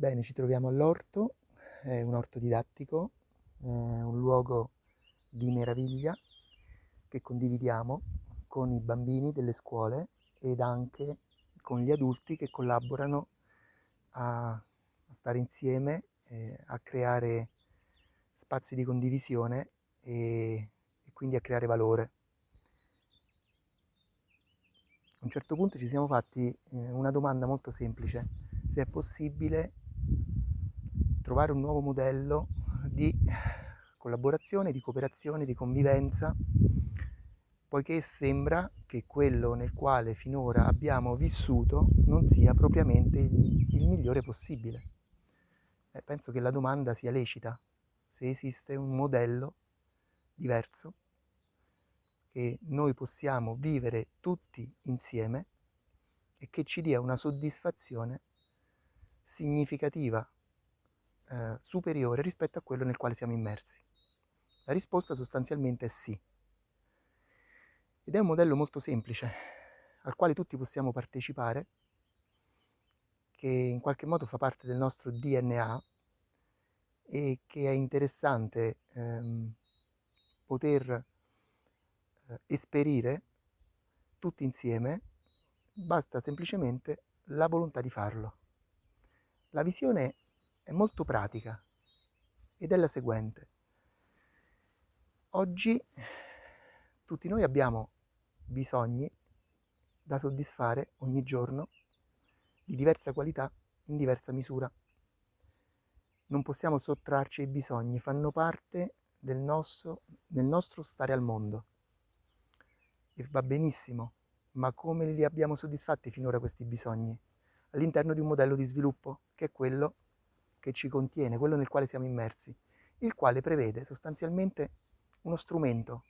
Bene, ci troviamo all'orto, è un orto didattico, è un luogo di meraviglia che condividiamo con i bambini delle scuole ed anche con gli adulti che collaborano a, a stare insieme, eh, a creare spazi di condivisione e, e quindi a creare valore. A un certo punto ci siamo fatti eh, una domanda molto semplice, se è possibile trovare un nuovo modello di collaborazione, di cooperazione, di convivenza, poiché sembra che quello nel quale finora abbiamo vissuto non sia propriamente il, il migliore possibile. Eh, penso che la domanda sia lecita, se esiste un modello diverso che noi possiamo vivere tutti insieme e che ci dia una soddisfazione significativa eh, superiore rispetto a quello nel quale siamo immersi? La risposta sostanzialmente è sì. Ed è un modello molto semplice, al quale tutti possiamo partecipare, che in qualche modo fa parte del nostro DNA e che è interessante ehm, poter eh, esperire tutti insieme, basta semplicemente la volontà di farlo. La visione è molto pratica ed è la seguente. Oggi tutti noi abbiamo bisogni da soddisfare ogni giorno di diversa qualità in diversa misura. Non possiamo sottrarci ai bisogni, fanno parte del nostro, del nostro stare al mondo. E va benissimo, ma come li abbiamo soddisfatti finora questi bisogni? All'interno di un modello di sviluppo, che è quello che ci contiene, quello nel quale siamo immersi, il quale prevede sostanzialmente uno strumento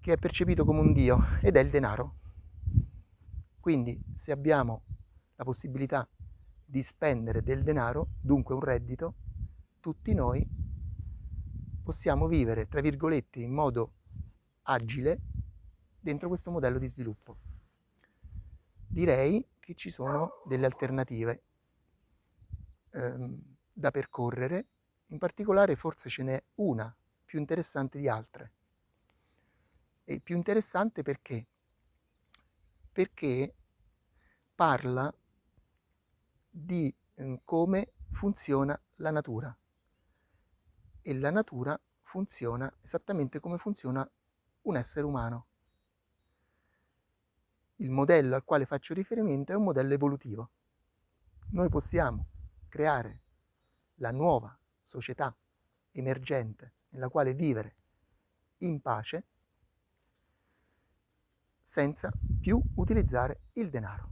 che è percepito come un Dio ed è il denaro. Quindi se abbiamo la possibilità di spendere del denaro, dunque un reddito, tutti noi possiamo vivere, tra virgolette, in modo agile dentro questo modello di sviluppo. Direi che ci sono delle alternative ehm, da percorrere, in particolare forse ce n'è una più interessante di altre. E più interessante perché? Perché parla di eh, come funziona la natura e la natura funziona esattamente come funziona un essere umano. Il modello al quale faccio riferimento è un modello evolutivo. Noi possiamo creare la nuova società emergente nella quale vivere in pace senza più utilizzare il denaro.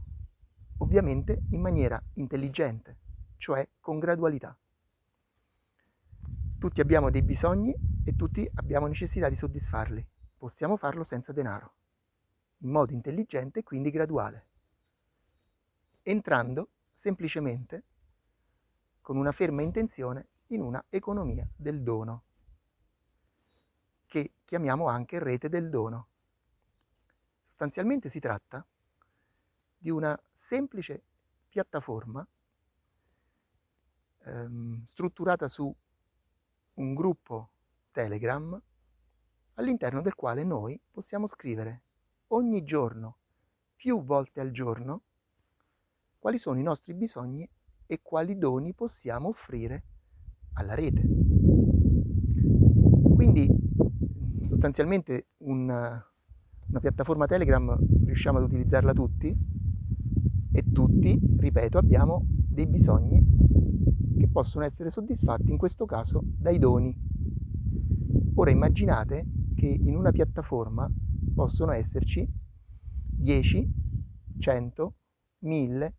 Ovviamente in maniera intelligente, cioè con gradualità. Tutti abbiamo dei bisogni e tutti abbiamo necessità di soddisfarli. Possiamo farlo senza denaro, in modo intelligente e quindi graduale, entrando semplicemente con una ferma intenzione in una economia del dono, che chiamiamo anche rete del dono. Sostanzialmente si tratta di una semplice piattaforma ehm, strutturata su un gruppo Telegram all'interno del quale noi possiamo scrivere ogni giorno, più volte al giorno, quali sono i nostri bisogni e quali doni possiamo offrire alla rete. Quindi sostanzialmente una, una piattaforma Telegram riusciamo ad utilizzarla tutti e tutti, ripeto, abbiamo dei bisogni che possono essere soddisfatti in questo caso dai doni. Ora immaginate che in una piattaforma possono esserci 10, 100, 1000,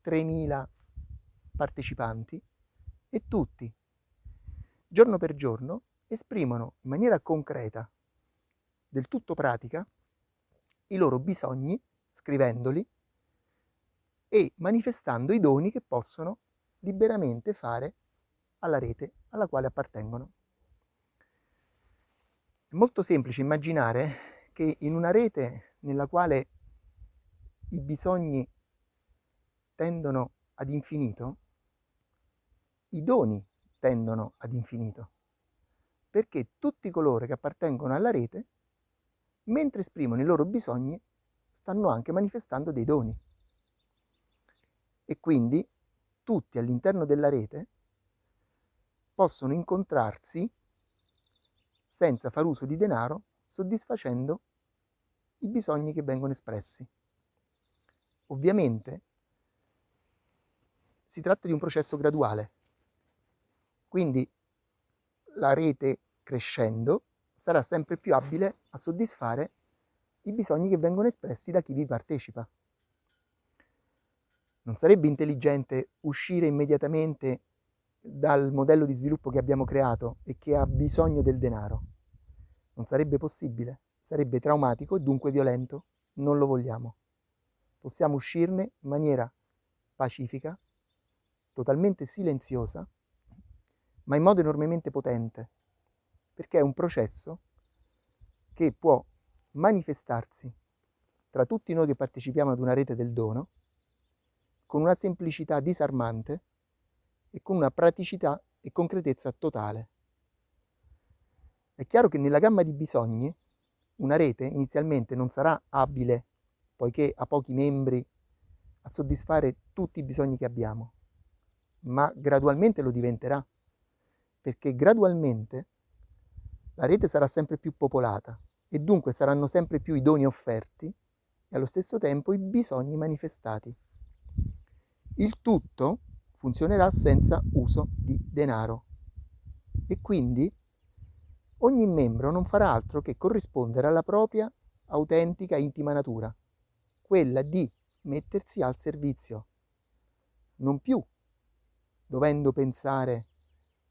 3000 partecipanti e tutti, giorno per giorno, esprimono in maniera concreta, del tutto pratica, i loro bisogni, scrivendoli e manifestando i doni che possono liberamente fare alla rete alla quale appartengono. È molto semplice immaginare che in una rete nella quale i bisogni tendono ad infinito, i doni tendono ad infinito, perché tutti coloro che appartengono alla rete, mentre esprimono i loro bisogni, stanno anche manifestando dei doni. E quindi tutti all'interno della rete possono incontrarsi senza far uso di denaro, soddisfacendo i bisogni che vengono espressi. Ovviamente si tratta di un processo graduale, quindi la rete crescendo sarà sempre più abile a soddisfare i bisogni che vengono espressi da chi vi partecipa. Non sarebbe intelligente uscire immediatamente dal modello di sviluppo che abbiamo creato e che ha bisogno del denaro. Non sarebbe possibile, sarebbe traumatico e dunque violento. Non lo vogliamo. Possiamo uscirne in maniera pacifica, totalmente silenziosa, ma in modo enormemente potente, perché è un processo che può manifestarsi tra tutti noi che partecipiamo ad una rete del dono con una semplicità disarmante e con una praticità e concretezza totale. È chiaro che nella gamma di bisogni una rete inizialmente non sarà abile, poiché ha pochi membri, a soddisfare tutti i bisogni che abbiamo, ma gradualmente lo diventerà, perché gradualmente la rete sarà sempre più popolata e dunque saranno sempre più i doni offerti e allo stesso tempo i bisogni manifestati. Il tutto funzionerà senza uso di denaro e quindi ogni membro non farà altro che corrispondere alla propria autentica intima natura, quella di mettersi al servizio, non più dovendo pensare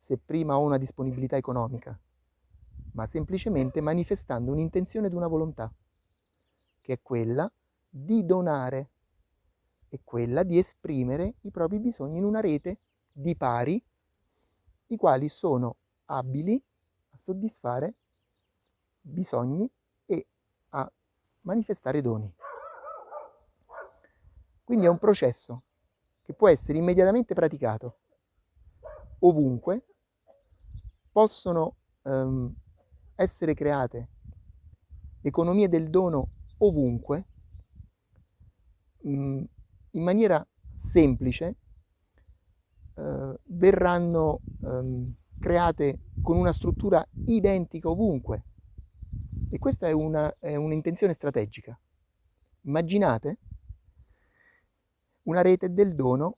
se prima ho una disponibilità economica, ma semplicemente manifestando un'intenzione ed una volontà, che è quella di donare è quella di esprimere i propri bisogni in una rete di pari, i quali sono abili a soddisfare bisogni e a manifestare doni. Quindi è un processo che può essere immediatamente praticato ovunque, possono um, essere create economie del dono ovunque, um, in maniera semplice eh, verranno ehm, create con una struttura identica ovunque. E questa è un'intenzione strategica. Immaginate una rete del dono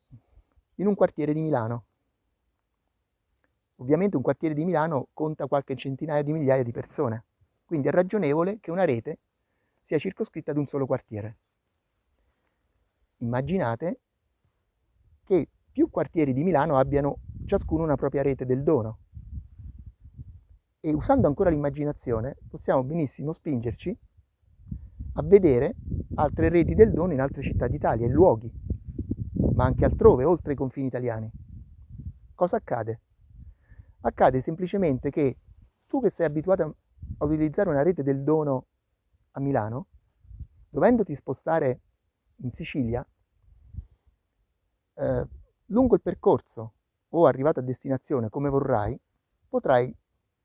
in un quartiere di Milano. Ovviamente un quartiere di Milano conta qualche centinaia di migliaia di persone, quindi è ragionevole che una rete sia circoscritta ad un solo quartiere immaginate che più quartieri di Milano abbiano ciascuno una propria rete del dono. E usando ancora l'immaginazione possiamo benissimo spingerci a vedere altre reti del dono in altre città d'Italia, in luoghi, ma anche altrove, oltre i confini italiani. Cosa accade? Accade semplicemente che tu che sei abituato a utilizzare una rete del dono a Milano, dovendoti spostare in Sicilia, eh, lungo il percorso o arrivato a destinazione come vorrai, potrai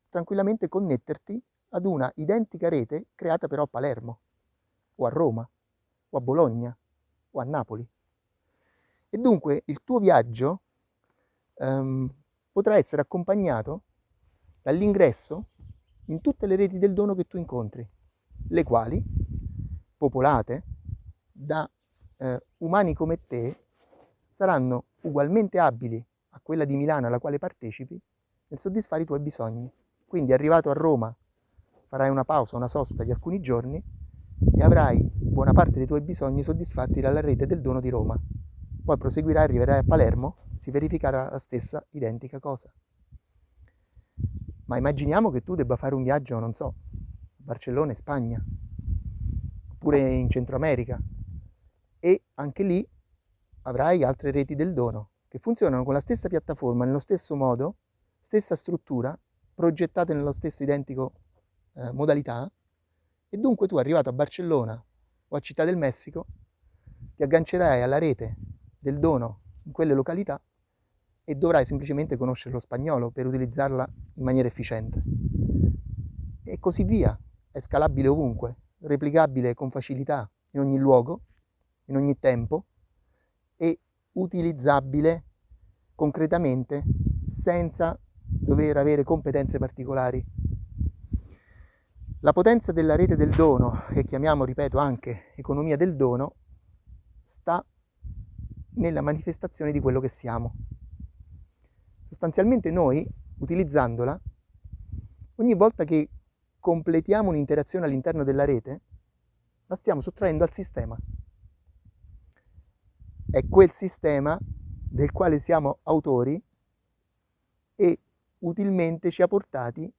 tranquillamente connetterti ad una identica rete creata però a Palermo, o a Roma, o a Bologna, o a Napoli. E dunque il tuo viaggio ehm, potrà essere accompagnato dall'ingresso in tutte le reti del dono che tu incontri, le quali, popolate da eh, umani come te, saranno ugualmente abili a quella di Milano alla quale partecipi nel soddisfare i tuoi bisogni. Quindi arrivato a Roma farai una pausa, una sosta di alcuni giorni e avrai buona parte dei tuoi bisogni soddisfatti dalla rete del dono di Roma. Poi proseguirai, arriverai a Palermo, si verificherà la stessa identica cosa. Ma immaginiamo che tu debba fare un viaggio, non so, a Barcellona, in Spagna, oppure in Centro America, e anche lì avrai altre reti del dono che funzionano con la stessa piattaforma, nello stesso modo, stessa struttura, progettate nello stesso identico eh, modalità e dunque tu arrivato a Barcellona o a Città del Messico ti aggancerai alla rete del dono in quelle località e dovrai semplicemente conoscere lo spagnolo per utilizzarla in maniera efficiente. E così via, è scalabile ovunque, replicabile con facilità in ogni luogo, in ogni tempo e utilizzabile concretamente senza dover avere competenze particolari. La potenza della rete del dono, che chiamiamo, ripeto, anche economia del dono, sta nella manifestazione di quello che siamo. Sostanzialmente noi, utilizzandola, ogni volta che completiamo un'interazione all'interno della rete, la stiamo sottraendo al sistema. È quel sistema del quale siamo autori e utilmente ci ha portati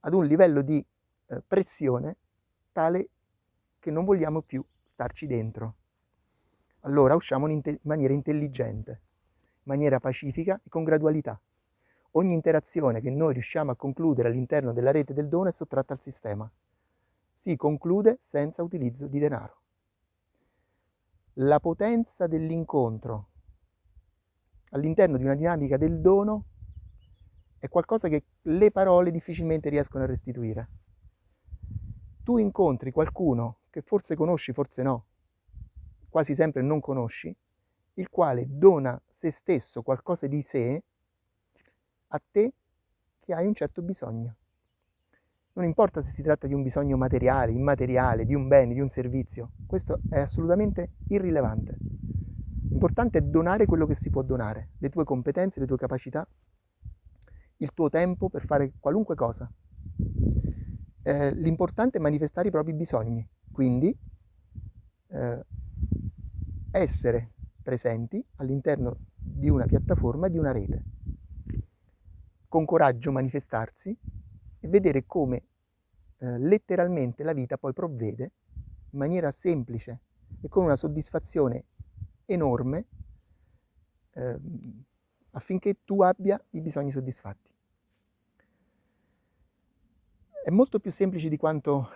ad un livello di eh, pressione tale che non vogliamo più starci dentro. Allora usciamo in, maniera intelligente, in maniera pacifica e con gradualità. Ogni interazione che noi riusciamo a concludere all'interno della rete del dono è sottratta al sistema. Si conclude senza utilizzo di denaro. La potenza dell'incontro all'interno di una dinamica del dono è qualcosa che le parole difficilmente riescono a restituire. Tu incontri qualcuno che forse conosci, forse no, quasi sempre non conosci, il quale dona se stesso qualcosa di sé a te che hai un certo bisogno. Non importa se si tratta di un bisogno materiale, immateriale, di un bene, di un servizio, questo è assolutamente irrilevante. L'importante è donare quello che si può donare, le tue competenze, le tue capacità, il tuo tempo per fare qualunque cosa. Eh, l'importante è manifestare i propri bisogni, quindi eh, essere presenti all'interno di una piattaforma, di una rete. Con coraggio manifestarsi e vedere come eh, letteralmente la vita poi provvede in maniera semplice e con una soddisfazione enorme eh, affinché tu abbia i bisogni soddisfatti. È molto più semplice di quanto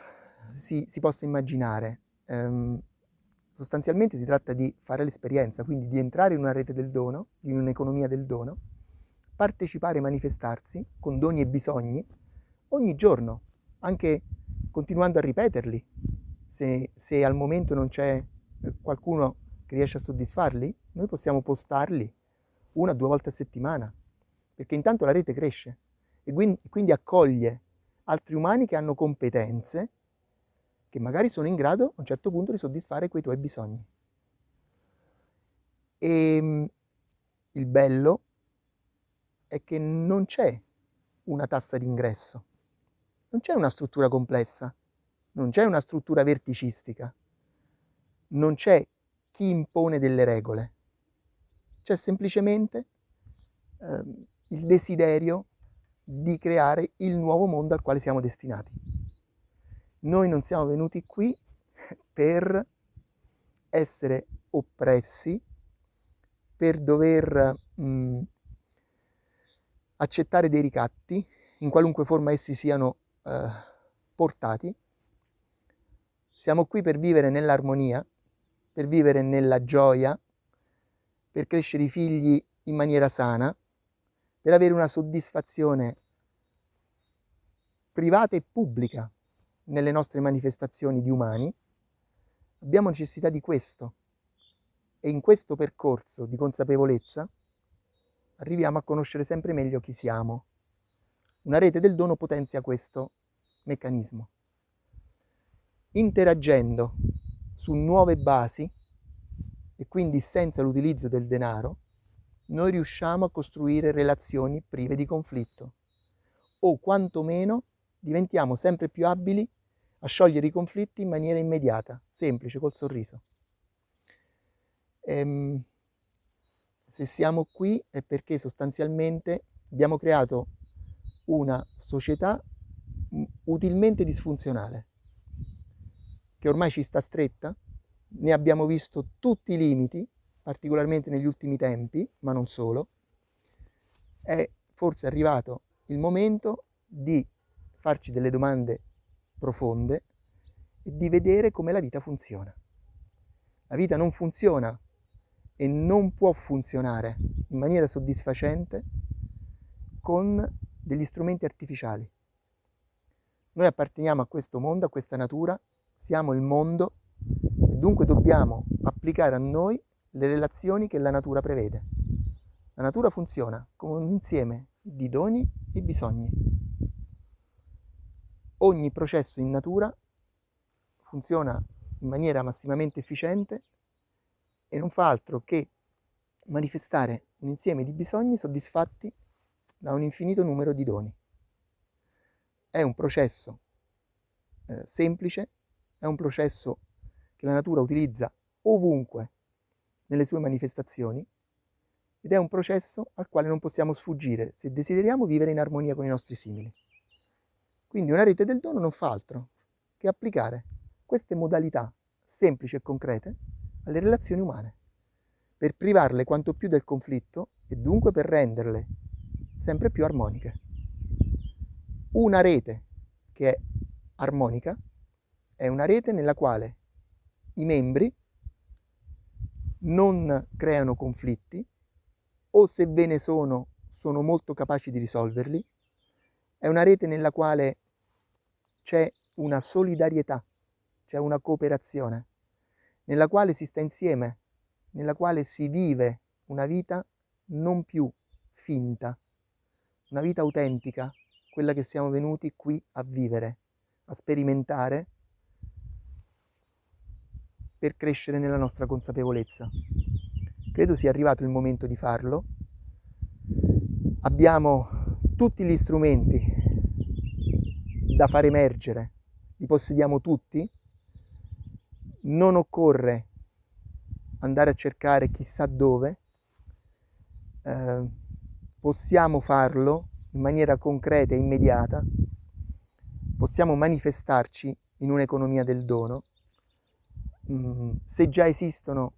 si, si possa immaginare. Um, sostanzialmente si tratta di fare l'esperienza, quindi di entrare in una rete del dono, in un'economia del dono, partecipare e manifestarsi con doni e bisogni ogni giorno, anche continuando a ripeterli. Se, se al momento non c'è eh, qualcuno che riesce a soddisfarli, noi possiamo postarli una o due volte a settimana, perché intanto la rete cresce e quindi accoglie altri umani che hanno competenze che magari sono in grado a un certo punto di soddisfare quei tuoi bisogni. E ehm, il bello è che non c'è una tassa d'ingresso, non c'è una struttura complessa, non c'è una struttura verticistica, non c'è chi impone delle regole, c'è semplicemente eh, il desiderio di creare il nuovo mondo al quale siamo destinati. Noi non siamo venuti qui per essere oppressi, per dover mh, mm, accettare dei ricatti, in qualunque forma essi siano eh, portati. Siamo qui per vivere nell'armonia, per vivere nella gioia, per crescere i figli in maniera sana, per avere una soddisfazione privata e pubblica nelle nostre manifestazioni di umani, abbiamo necessità di questo. E in questo percorso di consapevolezza arriviamo a conoscere sempre meglio chi siamo. Una rete del dono potenzia questo meccanismo. Interagendo su nuove basi e quindi senza l'utilizzo del denaro, noi riusciamo a costruire relazioni prive di conflitto o quantomeno diventiamo sempre più abili a sciogliere i conflitti in maniera immediata, semplice, col sorriso. Ehm, se siamo qui è perché sostanzialmente abbiamo creato una società utilmente disfunzionale, che ormai ci sta stretta, ne abbiamo visto tutti i limiti, particolarmente negli ultimi tempi, ma non solo, è forse arrivato il momento di farci delle domande profonde e di vedere come la vita funziona. La vita non funziona e non può funzionare in maniera soddisfacente con degli strumenti artificiali. Noi apparteniamo a questo mondo, a questa natura, siamo il mondo e dunque dobbiamo applicare a noi le relazioni che la natura prevede. La natura funziona come un insieme di doni e bisogni. Ogni processo in natura funziona in maniera massimamente efficiente e non fa altro che manifestare un insieme di bisogni soddisfatti da un infinito numero di doni. È un processo eh, semplice, è un processo che la natura utilizza ovunque nelle sue manifestazioni ed è un processo al quale non possiamo sfuggire se desideriamo vivere in armonia con i nostri simili. Quindi una rete del dono non fa altro che applicare queste modalità semplici e concrete alle relazioni umane, per privarle quanto più del conflitto e dunque per renderle sempre più armoniche. Una rete che è armonica è una rete nella quale i membri non creano conflitti o se ve ne sono sono molto capaci di risolverli. È una rete nella quale c'è una solidarietà, c'è una cooperazione nella quale si sta insieme, nella quale si vive una vita non più finta, una vita autentica, quella che siamo venuti qui a vivere, a sperimentare per crescere nella nostra consapevolezza. Credo sia arrivato il momento di farlo. Abbiamo tutti gli strumenti da far emergere, li possediamo tutti, non occorre andare a cercare chissà dove, eh, possiamo farlo in maniera concreta e immediata, possiamo manifestarci in un'economia del dono. Mm, se già esistono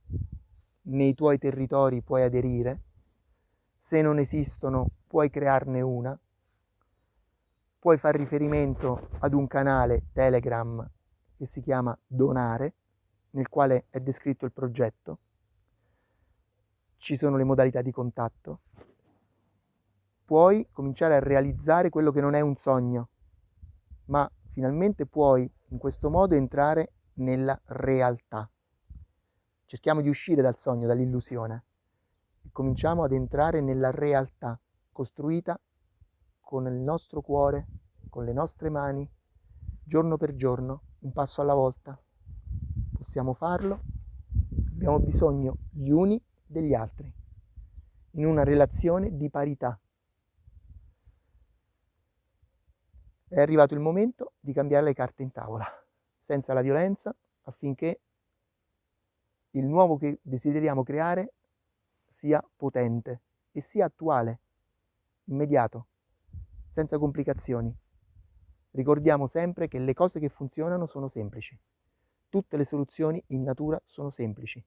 nei tuoi territori puoi aderire, se non esistono puoi crearne una, puoi fare riferimento ad un canale Telegram che si chiama Donare, nel quale è descritto il progetto, ci sono le modalità di contatto, puoi cominciare a realizzare quello che non è un sogno, ma finalmente puoi in questo modo entrare nella realtà. Cerchiamo di uscire dal sogno, dall'illusione e cominciamo ad entrare nella realtà costruita con il nostro cuore, con le nostre mani, giorno per giorno, un passo alla volta. Possiamo farlo, abbiamo bisogno gli uni degli altri, in una relazione di parità. È arrivato il momento di cambiare le carte in tavola, senza la violenza, affinché il nuovo che desideriamo creare sia potente e sia attuale, immediato, senza complicazioni. Ricordiamo sempre che le cose che funzionano sono semplici. Tutte le soluzioni in natura sono semplici.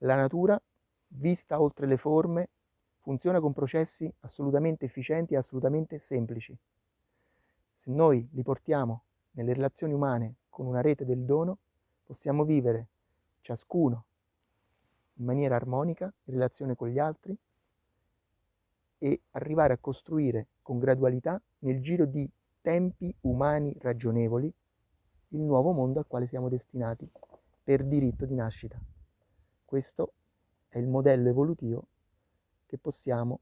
La natura, vista oltre le forme, funziona con processi assolutamente efficienti e assolutamente semplici. Se noi li portiamo nelle relazioni umane con una rete del dono, possiamo vivere ciascuno in maniera armonica in relazione con gli altri e arrivare a costruire con gradualità nel giro di tempi umani ragionevoli il nuovo mondo al quale siamo destinati per diritto di nascita. Questo è il modello evolutivo che possiamo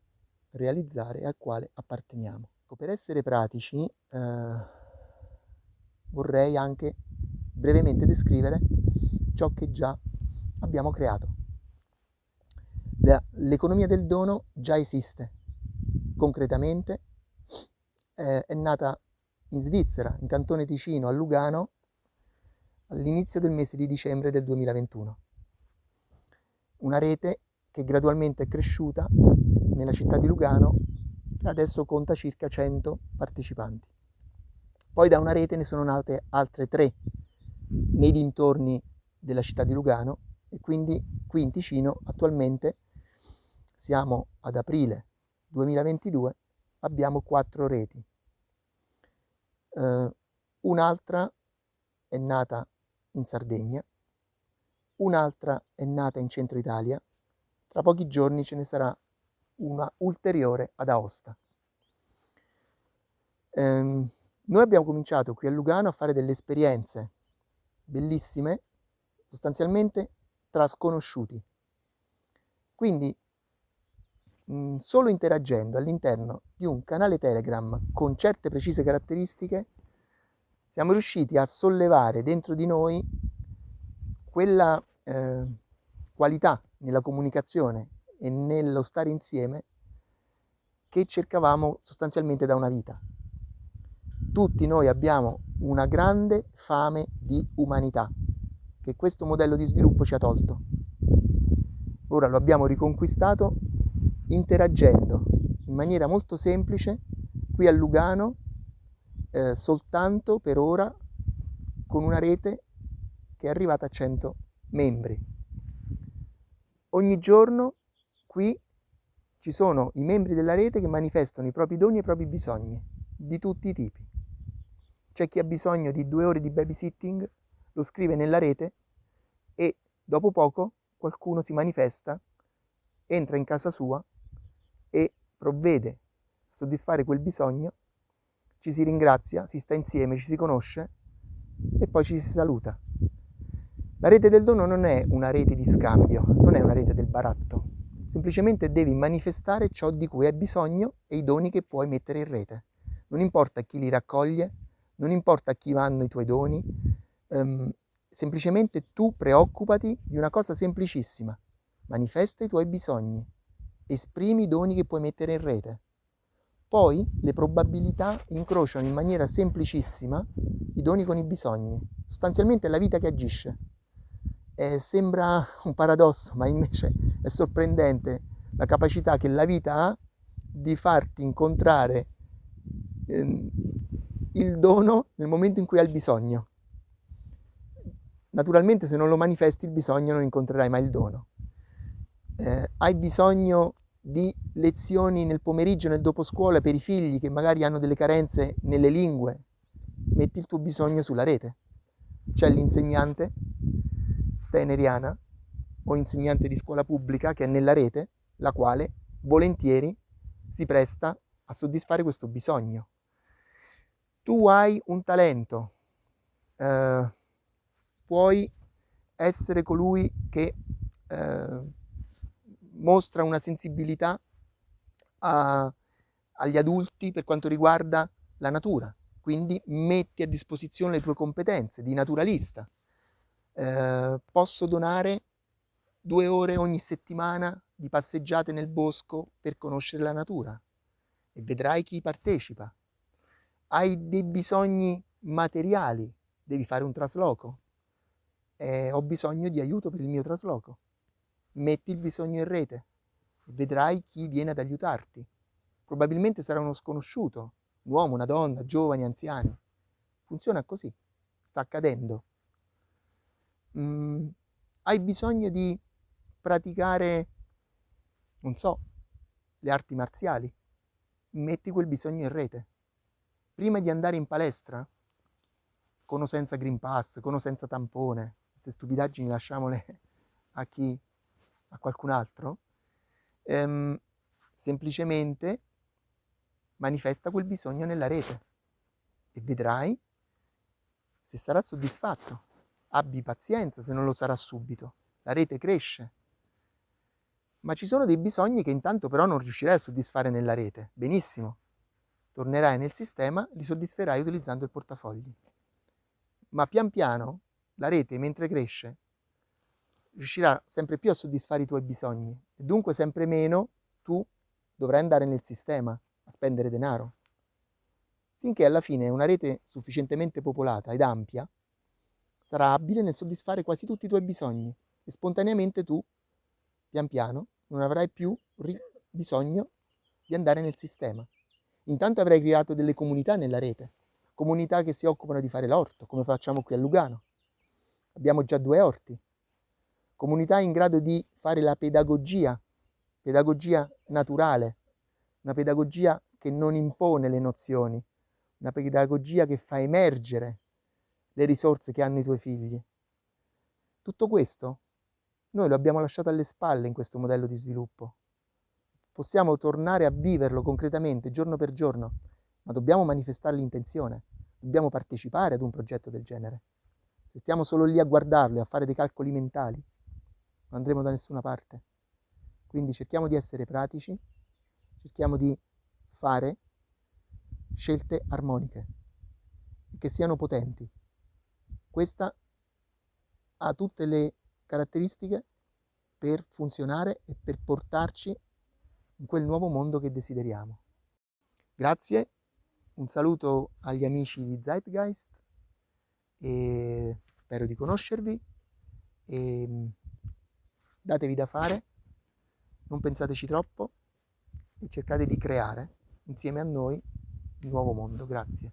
realizzare e al quale apparteniamo. Ecco, per essere pratici eh, vorrei anche brevemente descrivere ciò che già abbiamo creato. L'economia del dono già esiste concretamente, eh, è nata in Svizzera, in Cantone Ticino, a Lugano, all'inizio del mese di dicembre del 2021. Una rete che gradualmente è cresciuta nella città di Lugano e adesso conta circa 100 partecipanti. Poi da una rete ne sono nate altre tre nei dintorni della città di Lugano e quindi qui in Ticino attualmente siamo ad aprile 2022, abbiamo quattro reti. Uh, un'altra è nata in Sardegna, un'altra è nata in centro Italia tra pochi giorni ce ne sarà una ulteriore ad Aosta. Ehm, noi abbiamo cominciato qui a Lugano a fare delle esperienze bellissime, sostanzialmente tra sconosciuti. Quindi mh, solo interagendo all'interno di un canale Telegram con certe precise caratteristiche siamo riusciti a sollevare dentro di noi quella eh, qualità nella comunicazione e nello stare insieme che cercavamo sostanzialmente da una vita. Tutti noi abbiamo una grande fame di umanità che questo modello di sviluppo ci ha tolto. Ora lo abbiamo riconquistato interagendo in maniera molto semplice qui a Lugano eh, soltanto per ora con una rete che è arrivata a 100 membri. Ogni giorno qui ci sono i membri della rete che manifestano i propri doni e i propri bisogni di tutti i tipi. C'è chi ha bisogno di due ore di babysitting, lo scrive nella rete e dopo poco qualcuno si manifesta, entra in casa sua e provvede a soddisfare quel bisogno, ci si ringrazia, si sta insieme, ci si conosce e poi ci si saluta. La rete del dono non è una rete di scambio, non è una rete del baratto, semplicemente devi manifestare ciò di cui hai bisogno e i doni che puoi mettere in rete. Non importa chi li raccoglie, non importa a chi vanno i tuoi doni, um, semplicemente tu preoccupati di una cosa semplicissima, manifesta i tuoi bisogni, esprimi i doni che puoi mettere in rete. Poi le probabilità incrociano in maniera semplicissima i doni con i bisogni. Sostanzialmente è la vita che agisce. Eh, sembra un paradosso, ma invece è sorprendente la capacità che la vita ha di farti incontrare eh, il dono nel momento in cui hai il bisogno. Naturalmente se non lo manifesti il bisogno non incontrerai mai il dono eh, hai bisogno di lezioni nel pomeriggio, nel dopo per i figli che magari hanno delle carenze nelle lingue, metti il tuo bisogno sulla rete. C'è l'insegnante steineriana o insegnante di scuola pubblica che è nella rete, la quale volentieri si presta a soddisfare questo bisogno. Tu hai un talento, eh, puoi essere colui che eh, mostra una sensibilità a, agli adulti per quanto riguarda la natura, quindi metti a disposizione le tue competenze di naturalista. Eh, posso donare due ore ogni settimana di passeggiate nel bosco per conoscere la natura e vedrai chi partecipa. Hai dei bisogni materiali, devi fare un trasloco. Eh, ho bisogno di aiuto per il mio trasloco metti il bisogno in rete vedrai chi viene ad aiutarti. Probabilmente sarà uno sconosciuto, un uomo, una donna, giovani, anziani. Funziona così, sta accadendo. Mm, hai bisogno di praticare, non so, le arti marziali. Metti quel bisogno in rete. Prima di andare in palestra, con o senza Green Pass, con o senza tampone, queste stupidaggini lasciamole a chi a qualcun altro, ehm, semplicemente manifesta quel bisogno nella rete e vedrai se sarà soddisfatto. Abbi pazienza se non lo sarà subito. La rete cresce. Ma ci sono dei bisogni che intanto però non riuscirai a soddisfare nella rete. Benissimo. Tornerai nel sistema, li soddisferai utilizzando il portafogli. Ma pian piano la rete, mentre cresce, riuscirà sempre più a soddisfare i tuoi bisogni e dunque sempre meno tu dovrai andare nel sistema a spendere denaro. Finché alla fine una rete sufficientemente popolata ed ampia sarà abile nel soddisfare quasi tutti i tuoi bisogni e spontaneamente tu, pian piano, non avrai più bisogno di andare nel sistema. Intanto avrai creato delle comunità nella rete, comunità che si occupano di fare l'orto, come facciamo qui a Lugano. Abbiamo già due orti, comunità in grado di fare la pedagogia, pedagogia naturale, una pedagogia che non impone le nozioni, una pedagogia che fa emergere le risorse che hanno i tuoi figli. Tutto questo Noi lo abbiamo lasciato alle spalle in questo modello di sviluppo. Possiamo tornare a viverlo concretamente, giorno per giorno, ma dobbiamo manifestare l'intenzione, dobbiamo partecipare ad un progetto del genere. Se stiamo solo lì a guardarlo e a fare dei calcoli mentali, non andremo da nessuna parte. Quindi cerchiamo di essere pratici, cerchiamo di fare scelte armoniche che siano potenti. Questa ha tutte le caratteristiche per funzionare e per portarci in quel nuovo mondo che desideriamo. Grazie, un saluto agli amici di Zeitgeist e spero di conoscervi e mm, datevi da fare, non pensateci troppo e cercate di creare insieme a noi il nuovo mondo. Grazie.